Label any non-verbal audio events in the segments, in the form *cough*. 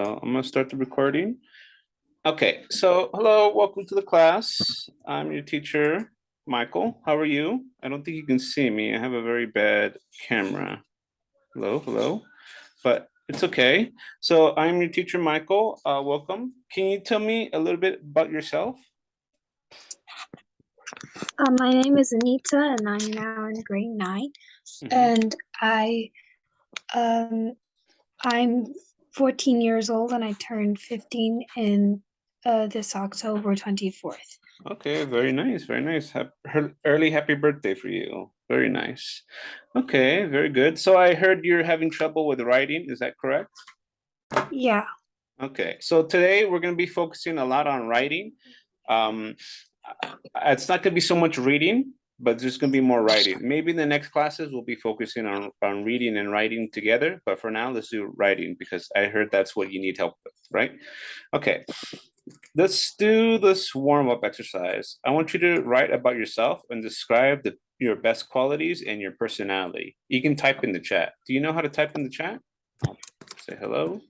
So I'm gonna start the recording. Okay, so hello, welcome to the class. I'm your teacher, Michael. How are you? I don't think you can see me. I have a very bad camera. Hello, hello, but it's okay. So I'm your teacher, Michael. Uh, welcome. Can you tell me a little bit about yourself? Um, my name is Anita and I'm now in grade nine Mhm. and I um I'm 14 years old and I turned 15 in uh this October 24th. Okay, very nice, very nice. Hap- her- Early happy birthday for you. Very nice. Okay, very good. So I heard you're having trouble with writing. Is that correct? Yeah. Okay, so today we're going to be focusing a lot on writing. Um, uh, it's not going to be so much reading, but there's going to be more *laughs* writing. Maybe in the next classes we'll be focusing on on reading and writing together. But for now, let's do writing because I heard that's what you need help with, right? Okay, let's do this warm up exercise. I want you to write about yourself and describe the your best qualities and your personality. You can type in the chat. Do you know how to type in the chat? Say hello.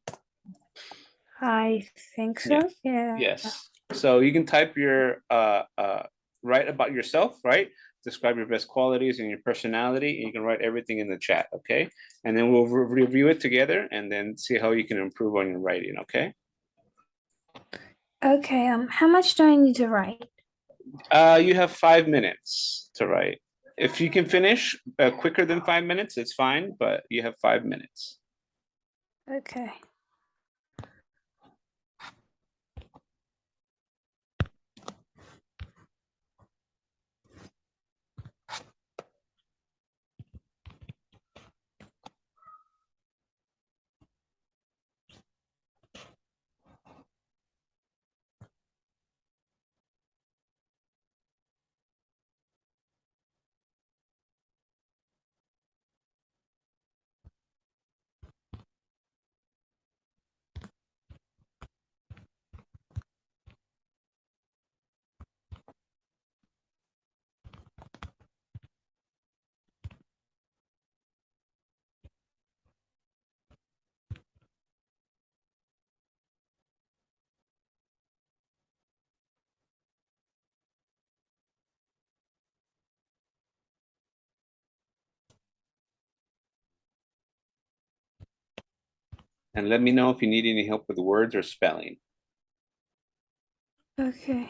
I think so. Yeah. Yes. So you can type your uh uh write about yourself, right? Describe your best qualities and your personality, and you can write everything in the chat, okay? And then we'll re- review it together and then see how you can improve on your writing, okay? Okay, um how much do I need to write? Uh, you have five minutes to write. If you can finish uh, quicker than five minutes, it's fine, but you have five minutes. Okay. And let me know if you need any help with words or spelling. Okay.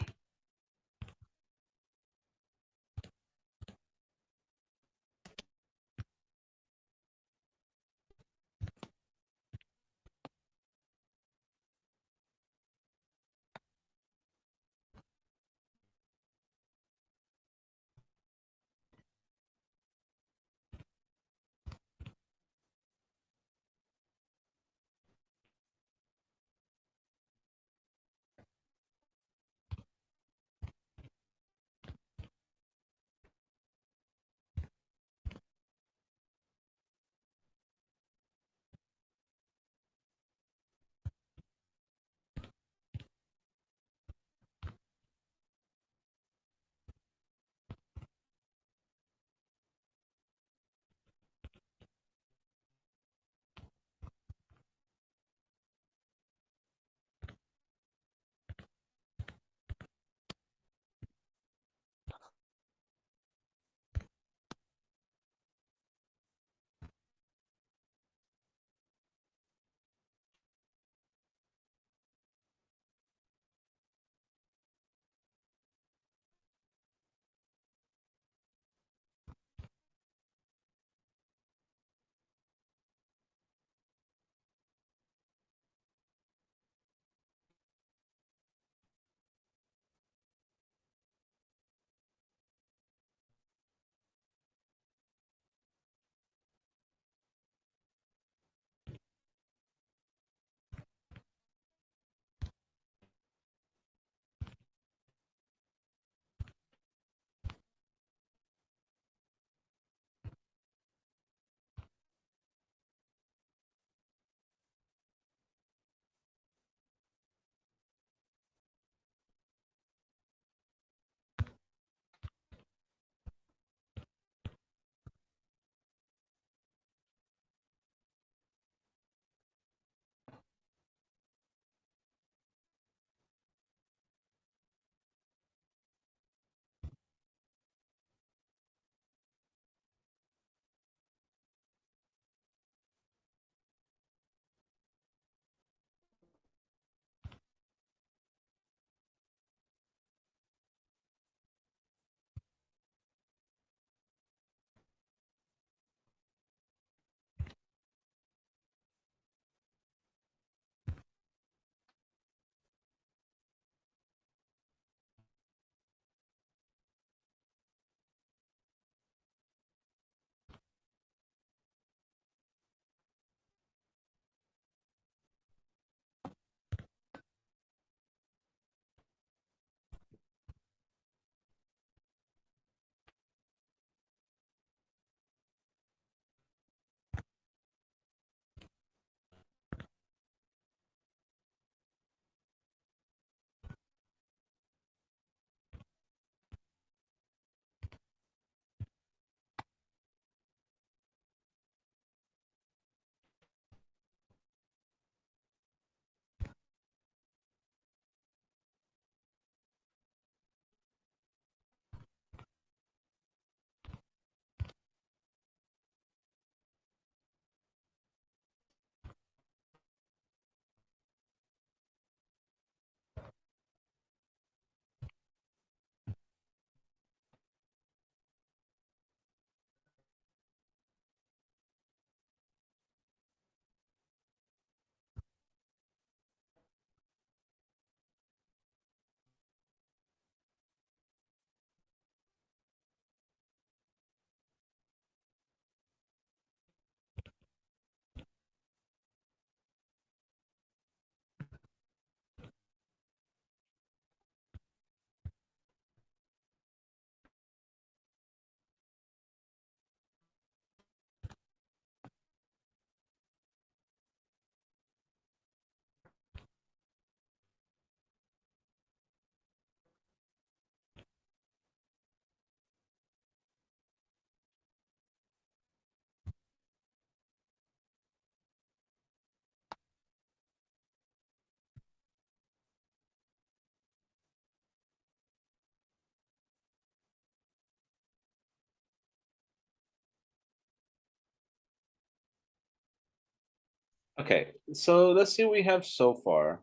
Okay, so let's see what we have so far.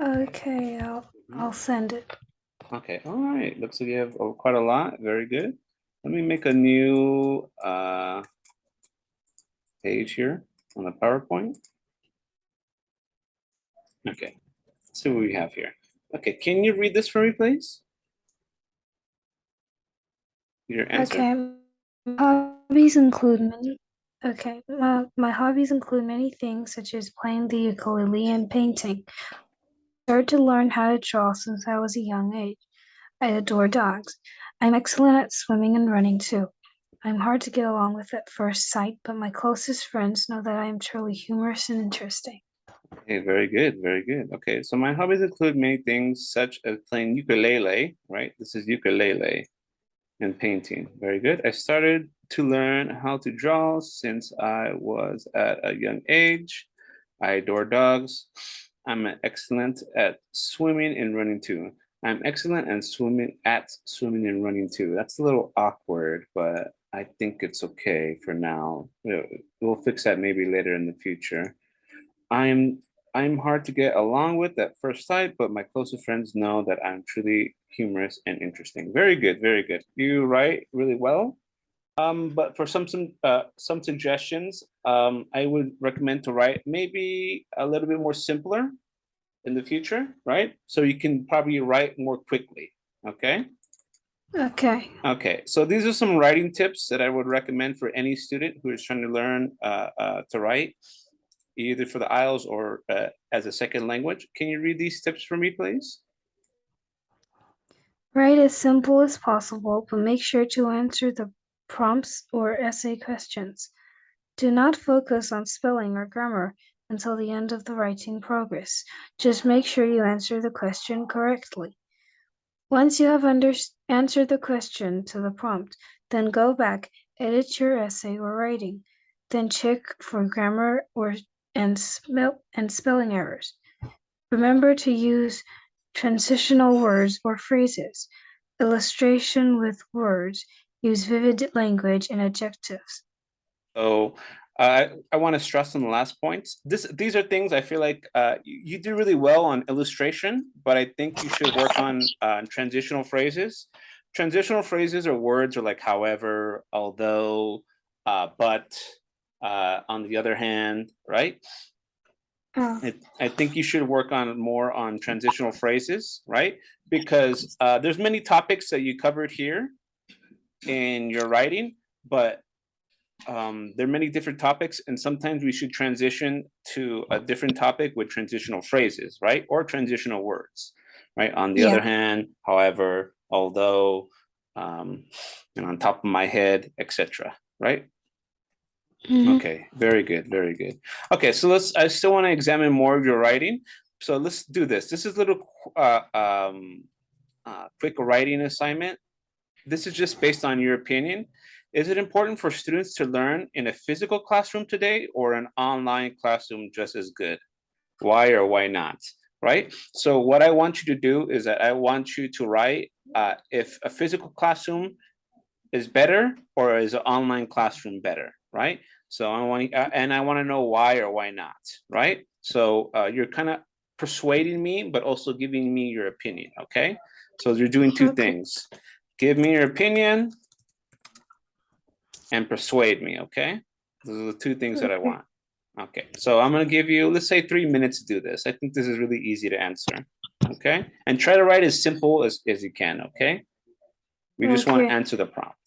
Okay, I'll. I'll send it. Okay, all right. Looks like you have uh, quite a lot. Very good. Let me make a new uh, page here on the PowerPoint. Okay, let's see what we have here. Okay, can you read this for me, please? Your answer. Okay. Hobbies include. Okay, my, my hobbies include many things such as playing the ukulele and painting. I started to learn how to draw since I was a young age. I adore dogs. I'm excellent at swimming and running too. I'm hard to get along with at first sight, but my closest friends know that I am truly humorous and interesting. Okay, very good, very good. Okay, so my hobbies include many things such as playing ukulele, right? This is ukulele and painting. Very good. I started to learn how to draw since I was at a young age. I adore dogs. I'm excellent at swimming and running too. I'm excellent at swimming at swimming and running too. That's a little awkward, but I think it's okay for now. We'll, fix that maybe later in the future. I'm I'm hard to get along with at first sight, but my closest friends know that I'm truly humorous and interesting. Very good, very good. You write really well. Um, but for some some uh, some suggestions, um, I would recommend to write maybe a little bit more simpler in the future, right? So you can probably write more quickly. Okay. Okay. Okay, so these are some writing tips that I would recommend for any student who is trying to learn uh, uh, to write, either for the IELTS or uh, as a second language. Can you read these tips for me, please? Write as simple as possible, but make sure to answer the prompts or essay questions. Do not focus on spelling or grammar until the end of the writing progress. Just make sure you answer the question correctly. Once you have answered the question to the prompt, then go back, edit your essay or writing, then check for grammar or and spell and spelling errors. Remember to use transitional words or phrases, illustration with words, use vivid language and adjectives. So uh, I want to stress on the last point. This these are things I feel like uh, you, you do really well on illustration, but I think you should work on uh, transitional phrases. Transitional phrases are words are like however, although, uh, but, uh, on the other hand, right? Oh, I, I think you should work on more on transitional phrases, right? Because uh, there's many topics that you covered here in your writing, but um, there are many different topics, and sometimes we should transition to a different topic with transitional phrases, right? Or transitional words, right? On the Yeah. other hand, however, although, um, and on top of my head, etc. Right? mhm. Okay, very good, very good. Okay, so let's, I still want to examine more of your writing. So let's do this. This is a little uh, um, uh, quick writing assignment. This is just based on your opinion. Is it important for students to learn in a physical classroom today or an online classroom just as good? Why or why not? Right? So what I want you to do is that I want you to write uh, if a physical classroom is better or is an online classroom better, right? So I want, uh, and I want to know why or why not, right? So uh, you're kind of persuading me, but also giving me your opinion, okay? So you're doing two things. Give me your opinion and persuade me, okay? Those are the two things that I want. Okay, so I'm gonna give you, let's say three minutes to do this. I think this is really easy to answer, okay? And try to write as simple as, as you can, okay? We just want to answer the prompt.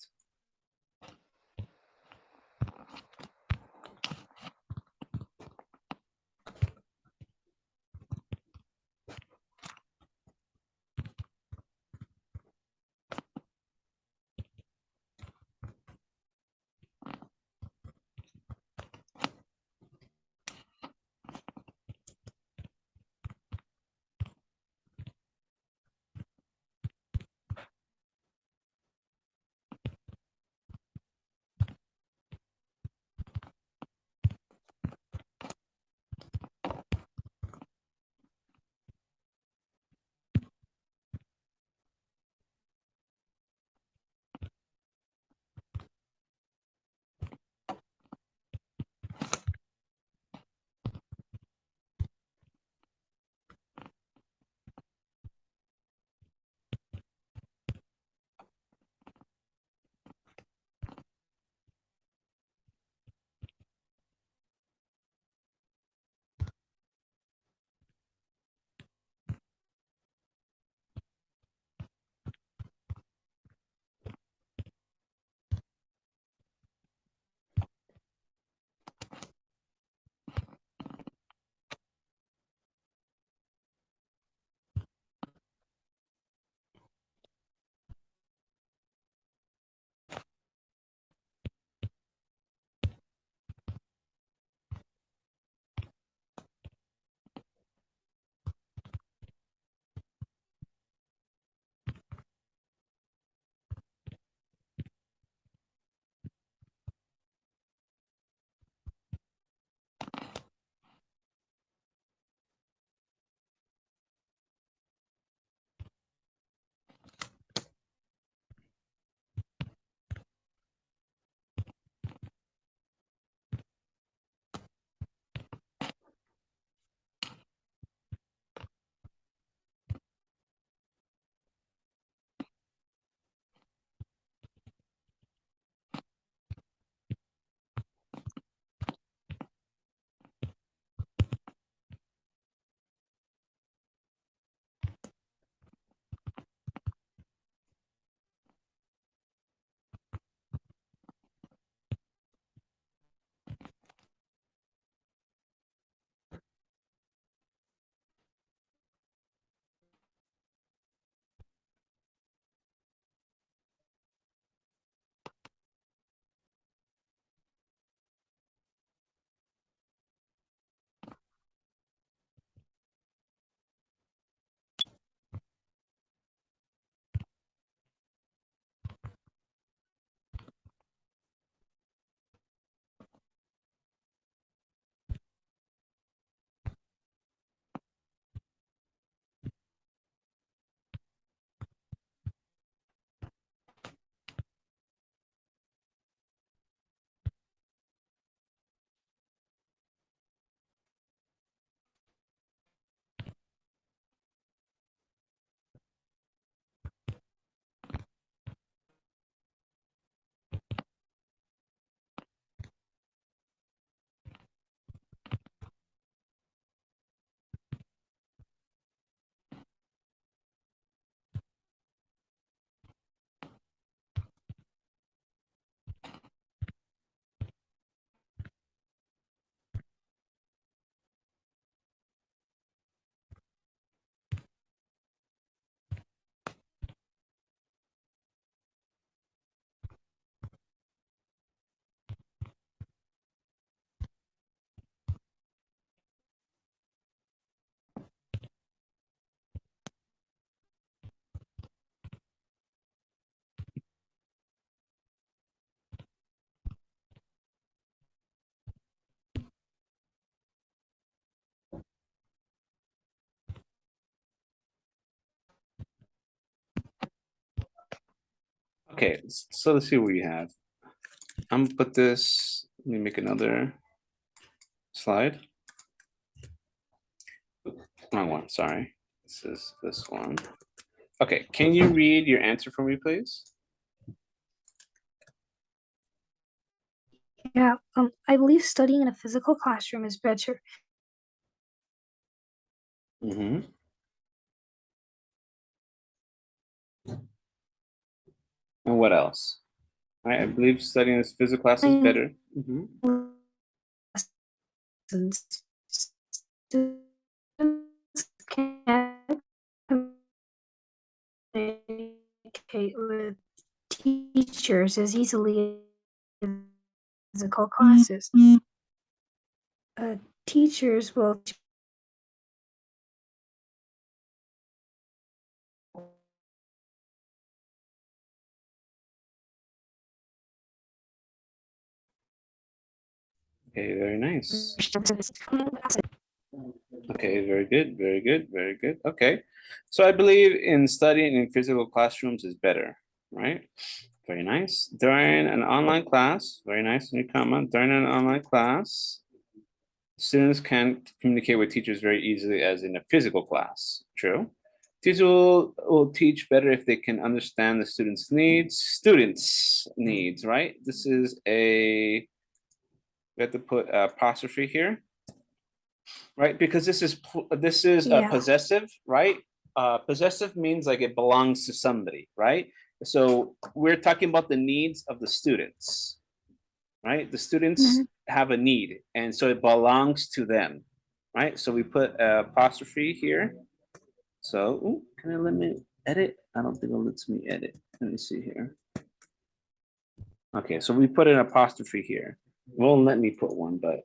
Okay, so let's see what we have. I'm gonna put this, let me make another slide. Wrong one, sorry. This is this one. Okay, can you read your answer for me, please? Yeah, um, I believe studying in a physical classroom is better. Mm-hmm. And what else? I, I believe studying this physical class is Mm. better. Mhm. Students can't communicate with teachers as easily as physical classes. Uh, teachers will Okay, very nice. *laughs* Okay, very good, very good, very good. Okay. So I believe in studying in physical classrooms is better, right? Very nice. During an online class, very nice new comment. During an online class, students can communicate with teachers very easily as in a physical class. True. Teachers will, will teach better if they can understand the students' needs, students' needs, right? This is a, we have to put apostrophe here right? Because this is, this is uh, Yeah. possessive, right? Uh, possessive means like it belongs to somebody, right? So we're talking about the needs of the students, right? The students have a need, and so it belongs to them, right? So we put apostrophe here. So, ooh, can I let me edit? I don't think it lets me edit. Let me see here. Okay, so we put an apostrophe here. Won't let me put one, but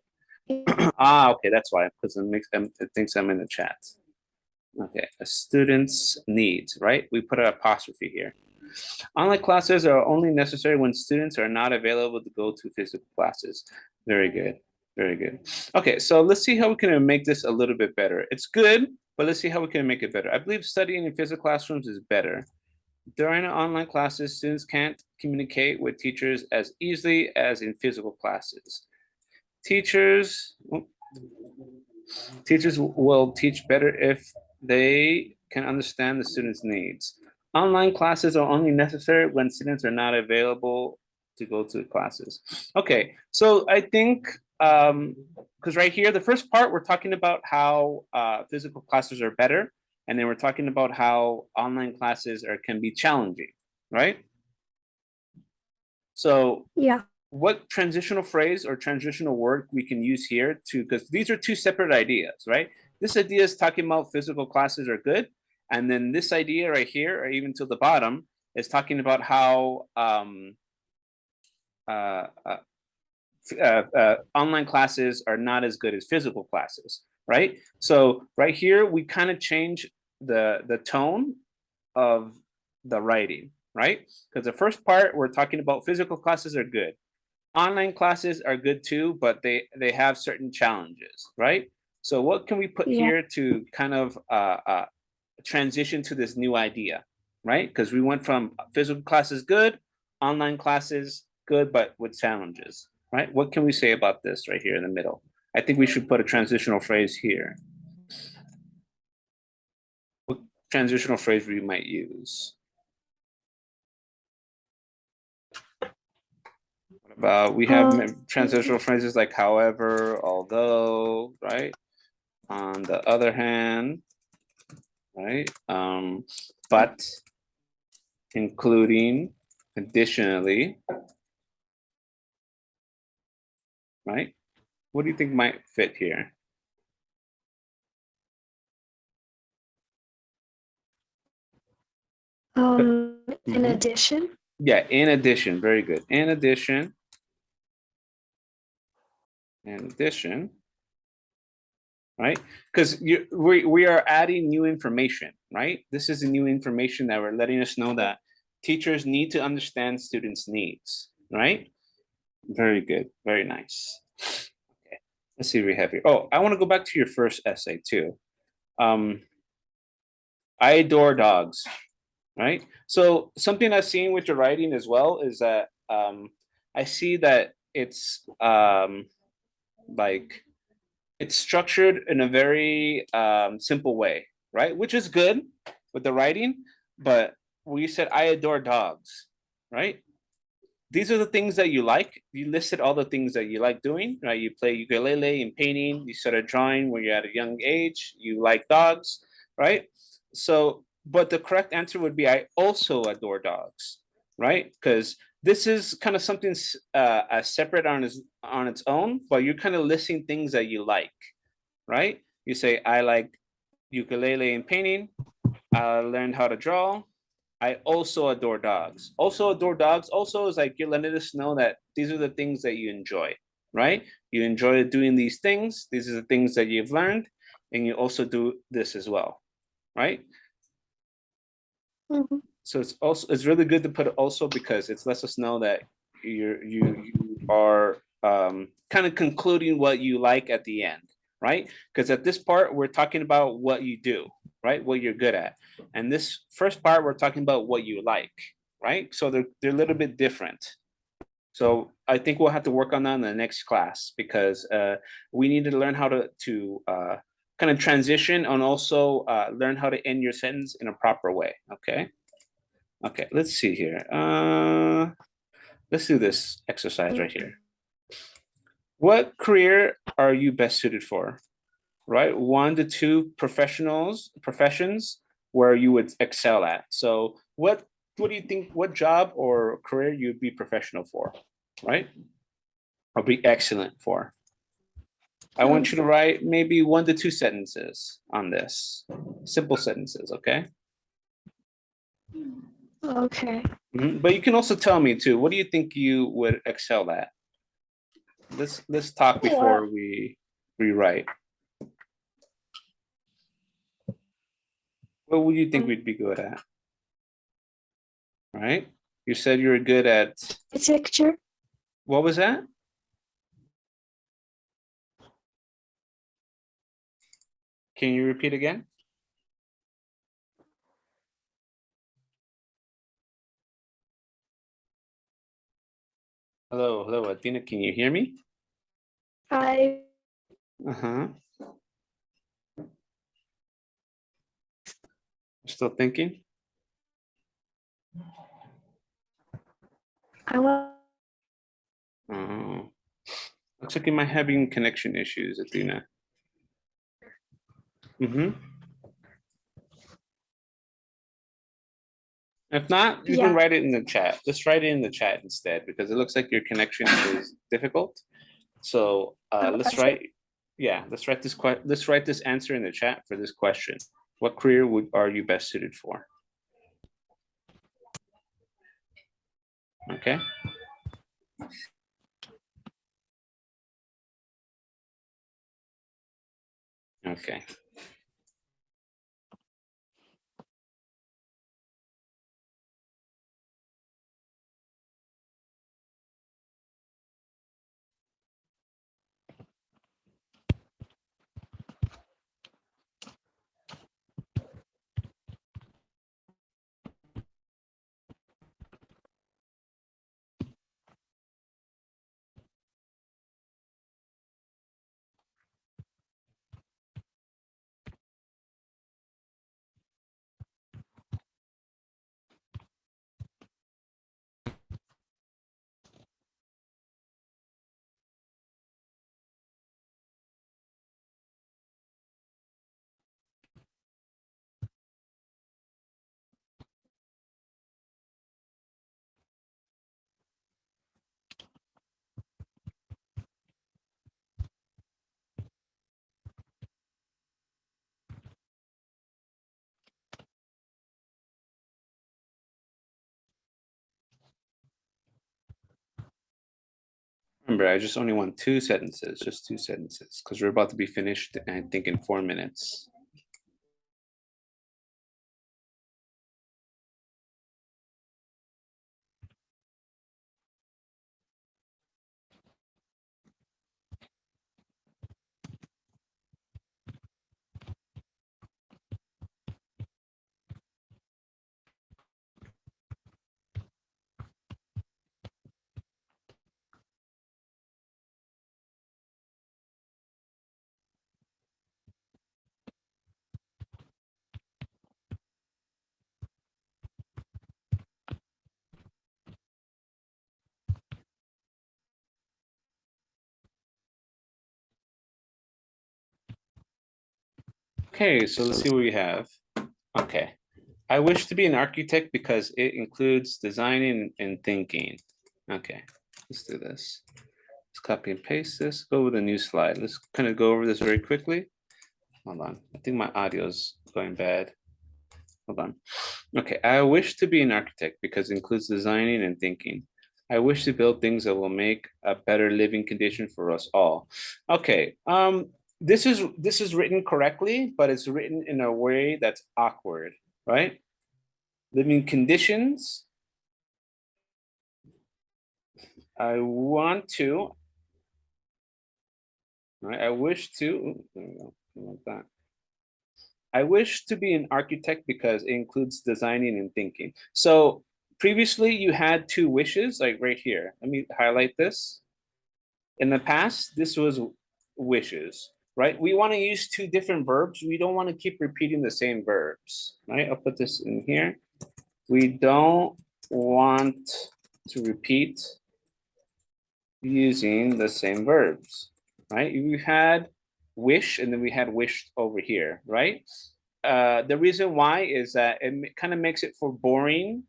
*clears throat* ah, okay, that's why, because it makes them, it thinks I'm in the chat. Okay, a student's needs, right? We put an apostrophe here. Online classes are only necessary when students are not available to go to physical classes. Very good, very good. Okay, so let's see how we can make this a little bit better. It's good, but let's see how we can make it better. I believe studying in physical classrooms is better. During online classes, students can't communicate with teachers as easily as in physical classes. Teachers, teachers will teach better if they can understand the students' needs. Online classes are only necessary when students are not available to go to classes. Okay, so I think, um, because right here, the first part, we're talking about how uh, physical classes are better. And then we're talking about how online classes are can be challenging, right? So Yeah, what transitional phrase or transitional word we can use here to, because these are two separate ideas, right? This idea is talking about physical classes are good. And then this idea right here, or even to the bottom, is talking about how um, uh, uh, uh, uh, online classes are not as good as physical classes, right? So right here, we kind of change the, the tone of the writing, right? Because the first part, we're talking about physical classes are good online classes are good too, but they they have certain challenges, right? So what can we put Yeah. here to kind of uh, uh, transition to this new idea, right? Because we went from physical classes good, online classes good, but with challenges, right? What can we say about this right here in the middle? I think we should put a transitional phrase here. What transitional phrase we might use? What about, we have Um, transitional phrases like however, although, right? On the other hand, right? Um, but, including, additionally. Right? What do you think might fit here? Um, in Mhm. addition, Yeah, in addition, very good. In addition. In addition. Right? Because you we we are adding new information, right? This is the new information that we're letting us know that teachers need to understand students' needs, right? Very good, very nice. Okay, let's see what we have here. Oh, I want to go back to your first essay too. Um, I adore dogs. Right? So something I've seen with your writing as well is that um, I see that it's um, like it's structured in a very um, simple way, right? Which is good with the writing, but we said I adore dogs, right? These are the things that you like. You listed all the things that you like doing, right? You play ukulele and painting. You started drawing when you're at a young age. You like dogs, right? So, but the correct answer would be I also adore dogs, right? Because this is kind of something uh, separate on its on its own, but you're kind of listing things that you like, right? You say I like ukulele and painting. I learned how to draw. I also adore dogs. Also adore dogs. Also is like you're letting us know that these are the things that you enjoy, right? You enjoy doing these things. These are the things that you've learned, and you also do this as well, right? Mm -hmm. So it's also it's really good to put also because it lets us know that you're you you are um, kind of concluding what you like at the end, right? Because at this part we're talking about what you do, right? What you're good at, and this first part we're talking about what you like, right? So they're they're a little bit different. So I think we'll have to work on that in the next class because uh, we need to learn how to to uh, kind of transition and also uh, learn how to end your sentence in a proper way. Okay. Okay, let's see here. Uh, let's do this exercise right here. What career are you best suited for? Right, one to two professionals, professions where you would excel at. So what, what do you think, what job or career you'd be professional for, right? Or be excellent for? I want you to write maybe one to two sentences on this, simple sentences, okay? Okay. Mhm, But you can also tell me too, what do you think you would excel at? Let's, let's talk Yeah. before we rewrite. What would you think Mm. we'd be good at? Right? You said you were good at, Architecture. what was that? Can you repeat again? Hello, hello, Athena, can you hear me? Hi. Uh-huh. Still thinking? I want Oh. Looks like you might having connection issues, Athena. Mm-hmm. If not, you Yeah. can write it in the chat. Just write it in the chat instead, because it looks like your connection is difficult. So uh, let's gotcha. write, yeah, let's write this let's write this answer in the chat for this question. What career would, are you best suited for? Okay. Okay. Remember, I just only want two sentences, just two sentences, because we're about to be finished, I think, in four minutes. Okay, so let's see what we have. Okay. I wish to be an architect because it includes designing and thinking. Okay, let's do this. Let's copy and paste this, go with a new slide. Let's kind of go over this very quickly. Hold on, I think my audio is going bad. Hold on. Okay, I wish to be an architect because it includes designing and thinking. I wish to build things that will make a better living condition for us all. Okay, um, this is this is written correctly, but it's written in a way that's awkward, right? Living conditions. I want to. Right, I wish to. Like that. I wish to be an architect because it includes designing and thinking. So previously you had two wishes, like right here. Let me highlight this. In the past, this was wishes, right? We want to use two different verbs. We don't want to keep repeating the same verbs, right? I'll put this in here. We don't want to repeat using the same verbs, right? We had wish and then we had wished over here, right? Uh, the reason why is that it kind of makes it for boring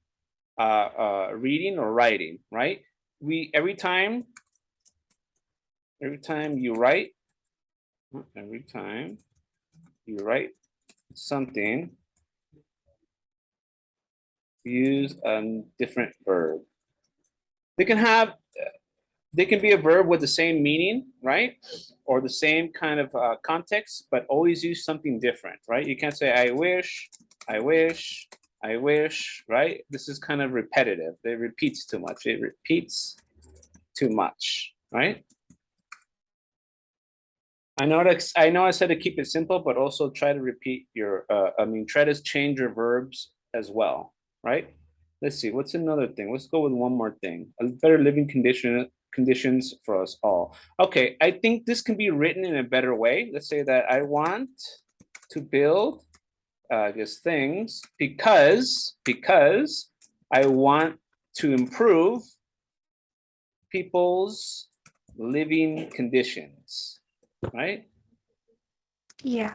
uh, uh, reading or writing, right? We every time, every time you write, every time you write something, use a different verb. They can have, they can be a verb with the same meaning, right? Or the same kind of uh, context, but always use something different, right? You can't say, I wish, I wish, I wish, right? This is kind of repetitive. It repeats too much. It repeats too much, right? I know I know I said to keep it simple, but also try to repeat your, uh, I mean, try to change your verbs as well, right? Let's see, what's another thing? Let's go with one more thing. A better living condition conditions for us all. Okay, I think this can be written in a better way. Let's say that I want to build uh, I guess things because because I want to improve people's living conditions, right? Yeah.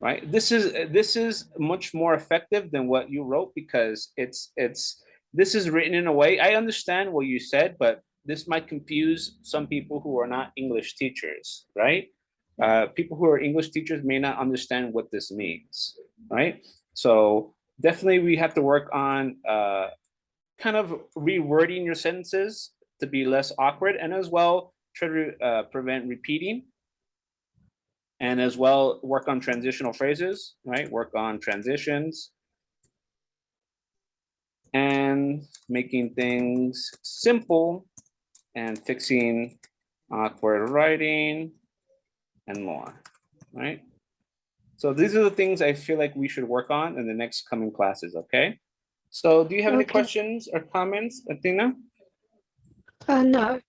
Right. This is this is much more effective than what you wrote because it's it's this is written in a way I understand what you said, but this might confuse some people who are not English teachers, right? Uh, people who are English teachers may not understand what this means, right? So definitely we have to work on uh, kind of rewording your sentences to be less awkward and as well try to uh, prevent repeating and as well work on transitional phrases, right? Work on transitions and making things simple and fixing awkward writing and more, right? So these are the things I feel like we should work on in the next coming classes, okay? So do you have any questions or comments, Athena? Uh, no.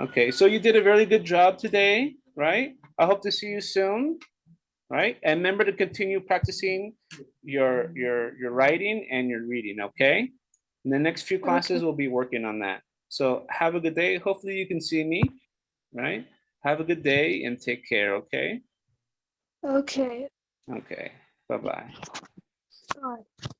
Okay, so you did a very good job today, right? I hope to see you soon, right? And remember to continue practicing your your your writing and your reading, okay? In the next few classes, Okay. we'll be working on that. So have a good day. Hopefully you can see me, right? Have a good day and take care, okay? Okay. Okay, bye-bye. Bye.